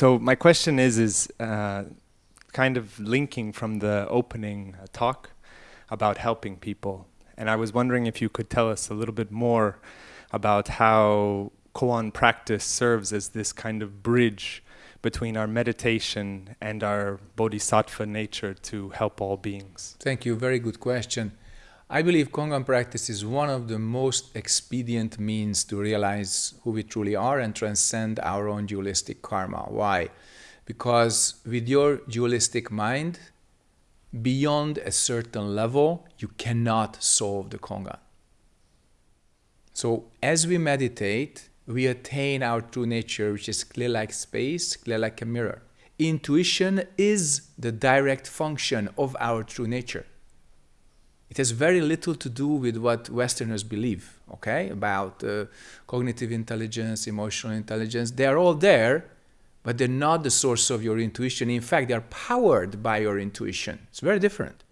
so my question is, is uh, kind of linking from the opening uh, talk about helping people. And I was wondering if you could tell us a little bit more about how koan practice serves as this kind of bridge between our meditation and our bodhisattva nature to help all beings? Thank you. Very good question. I believe Kongan practice is one of the most expedient means to realize who we truly are and transcend our own dualistic karma. Why? Because with your dualistic mind, beyond a certain level, you cannot solve the Kongan. So as we meditate, we attain our true nature, which is clear like space, clear like a mirror. Intuition is the direct function of our true nature. It has very little to do with what Westerners believe, okay, about uh, cognitive intelligence, emotional intelligence. They are all there, but they're not the source of your intuition. In fact, they are powered by your intuition. It's very different.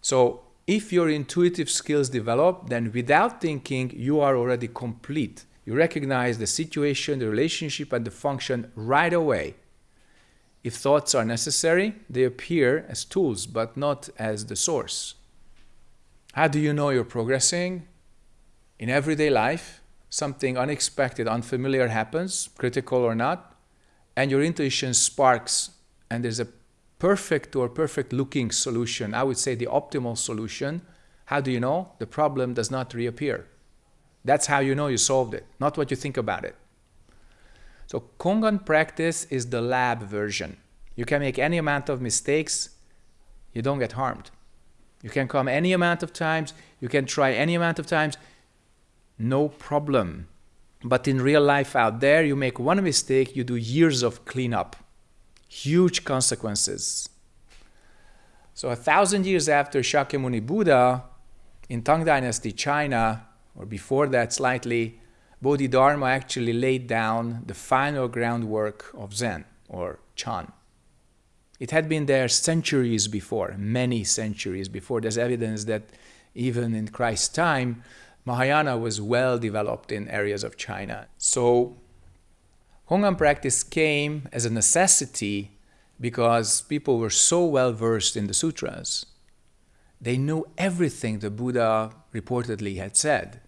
So if your intuitive skills develop, then without thinking, you are already complete. You recognize the situation, the relationship, and the function right away. If thoughts are necessary, they appear as tools, but not as the source. How do you know you're progressing? In everyday life, something unexpected, unfamiliar happens, critical or not, and your intuition sparks, and there's a perfect or perfect looking solution. I would say the optimal solution. How do you know? The problem does not reappear. That's how you know you solved it, not what you think about it. So Kongan practice is the lab version. You can make any amount of mistakes, you don't get harmed. You can come any amount of times, you can try any amount of times, no problem. But in real life out there, you make one mistake, you do years of cleanup, huge consequences. So a thousand years after Shakyamuni Buddha, in Tang Dynasty China, or before that slightly, Bodhidharma actually laid down the final groundwork of Zen, or Chan. It had been there centuries before, many centuries before. There's evidence that even in Christ's time, Mahayana was well developed in areas of China. So Kongan practice came as a necessity because people were so well versed in the sutras. They knew everything the Buddha reportedly had said.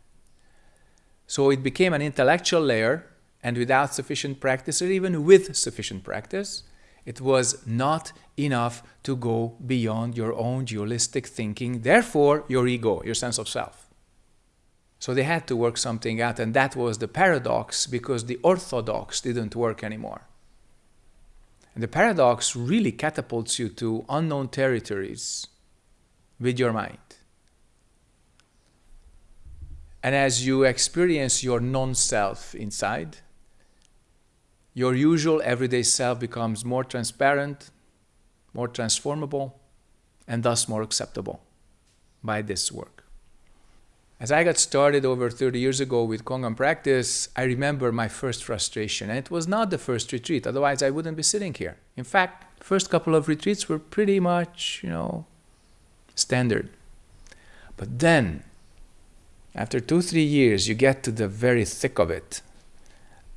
So it became an intellectual layer, and without sufficient practice, or even with sufficient practice, it was not enough to go beyond your own dualistic thinking, therefore your ego, your sense of self. So they had to work something out, and that was the paradox because the orthodox didn't work anymore. And the paradox really catapults you to unknown territories with your mind. And as you experience your non self inside, your usual everyday self becomes more transparent, more transformable, and thus more acceptable by this work. As I got started over 30 years ago with Kongan practice, I remember my first frustration. And it was not the first retreat, otherwise I wouldn't be sitting here. In fact, first couple of retreats were pretty much, you know, standard. But then, after two, three years, you get to the very thick of it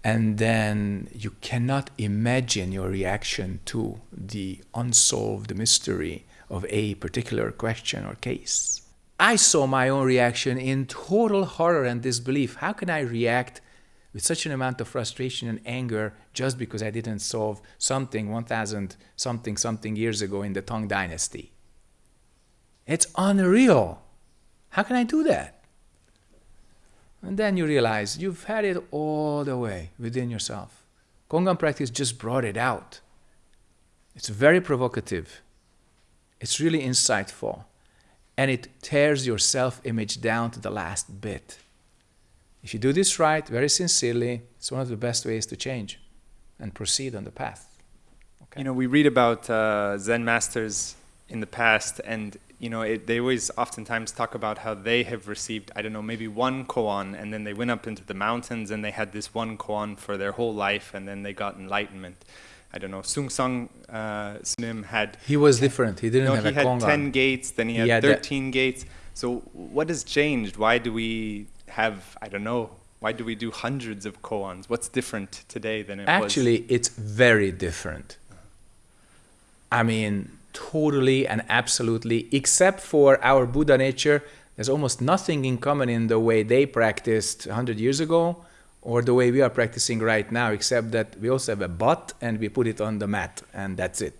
and then you cannot imagine your reaction to the unsolved mystery of a particular question or case. I saw my own reaction in total horror and disbelief. How can I react with such an amount of frustration and anger just because I didn't solve something 1000 something something years ago in the Tang dynasty? It's unreal. How can I do that? And then you realize you've had it all the way within yourself. Kongan practice just brought it out. It's very provocative. It's really insightful. And it tears your self-image down to the last bit. If you do this right, very sincerely, it's one of the best ways to change and proceed on the path. Okay. You know, we read about uh, Zen masters in the past, and you know, it, they always oftentimes talk about how they have received, I don't know, maybe one koan, and then they went up into the mountains and they had this one koan for their whole life, and then they got enlightenment. I don't know, Seung Sahn uh, Snim had... He was different, he didn't have he a had 10 gates, then he had, he had 13 gates. So what has changed? Why do we have, I don't know, Why do we do hundreds of koans? What's different today than it Actually, was? it's very different. I mean, totally and absolutely, except for our Buddha nature, there's almost nothing in common in the way they practiced 100 years ago or the way we are practicing right now, except that we also have a butt and we put it on the mat, and that's it.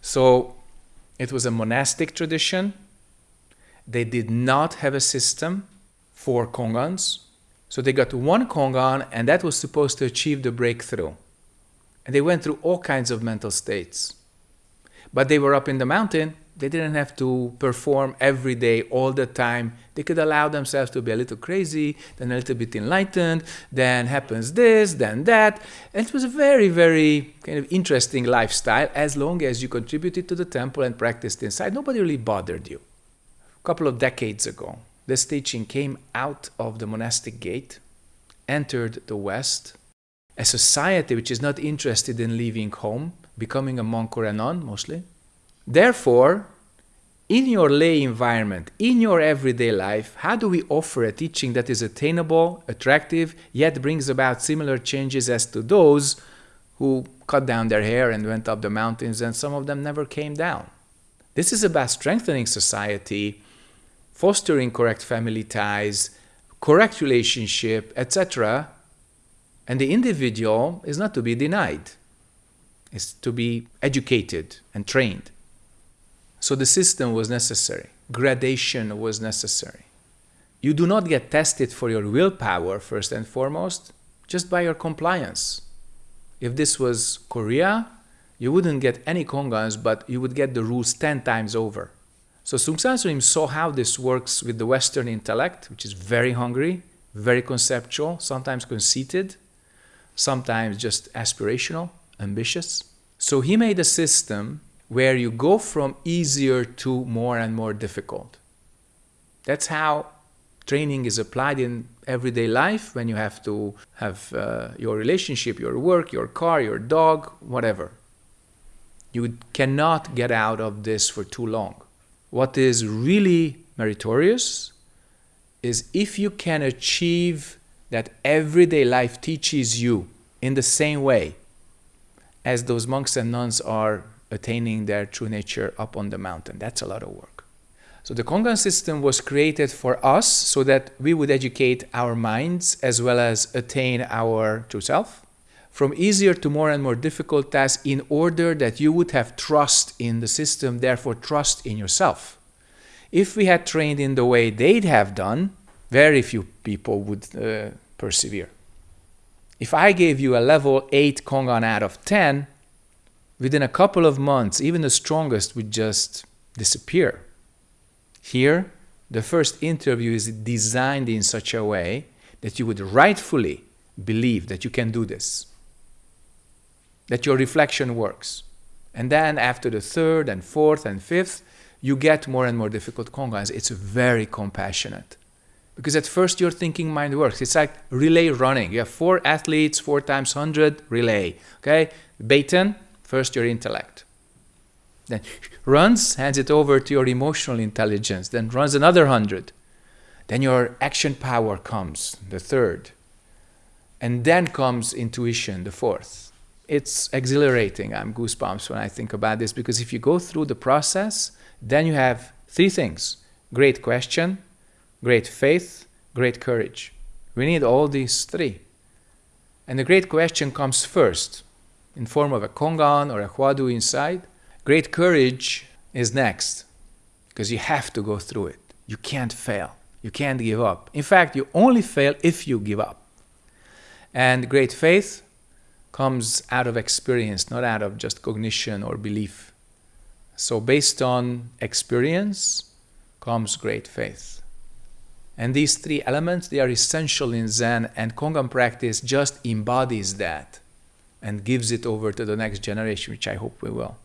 So it was a monastic tradition. They did not have a system for kongans. So they got one kongan, and that was supposed to achieve the breakthrough. And they went through all kinds of mental states. But they were up in the mountain. They didn't have to perform every day, all the time. They could allow themselves to be a little crazy, then a little bit enlightened, then happens this, then that. And it was a very, very kind of interesting lifestyle as long as you contributed to the temple and practiced inside. Nobody really bothered you. A couple of decades ago, this teaching came out of the monastic gate, entered the West, a society which is not interested in leaving home, becoming a monk or a nun mostly. Therefore, in your lay environment, in your everyday life, how do we offer a teaching that is attainable, attractive, yet brings about similar changes as to those who cut down their hair and went up the mountains, and some of them never came down? This is about strengthening society, fostering correct family ties, correct relationship, etc. And the individual is not to be denied, it's to be educated and trained. So the system was necessary, gradation was necessary. You do not get tested for your willpower, first and foremost, just by your compliance. If this was Korea, you wouldn't get any kongans, but you would get the rules 10 times over. So Seung Sahn Sunim saw how this works with the Western intellect, which is very hungry, very conceptual, sometimes conceited, sometimes just aspirational, ambitious. So he made a system where you go from easier to more and more difficult. That's how training is applied in everyday life when you have to have uh, your relationship, your work, your car, your dog, whatever. You cannot get out of this for too long. What is really meritorious is if you can achieve that everyday life teaches you in the same way as those monks and nuns are attaining their true nature up on the mountain. That's a lot of work. So the Kongan system was created for us so that we would educate our minds as well as attain our true self from easier to more and more difficult tasks in order that you would have trust in the system, therefore trust in yourself. If we had trained in the way they'd have done, very few people would uh, persevere. If I gave you a level 8 Kongan out of 10, within a couple of months, even the strongest would just disappear. Here, the first interview is designed in such a way that you would rightfully believe that you can do this, that your reflection works. And then after the third and fourth and fifth, you get more and more difficult kongans. It's very compassionate. Because at first your thinking mind works. It's like relay running. You have four athletes, four times 100, relay. Okay? Baton, First your intellect. Then runs, hands it over to your emotional intelligence. Then runs another hundred. Then your action power comes, the third. And then comes intuition, the fourth. It's exhilarating. I'm goosebumps when I think about this because if you go through the process, then you have three things great question, great faith, great courage. We need all these three. And the great question comes first in form of a kongan or a hwadu inside. Great courage is next because you have to go through it. You can't fail. You can't give up. In fact, you only fail if you give up. And great faith comes out of experience, not out of just cognition or belief. So, based on experience comes great faith. And these three elements, they are essential in Zen, and Kongan practice just embodies that and gives it over to the next generation, which I hope we will.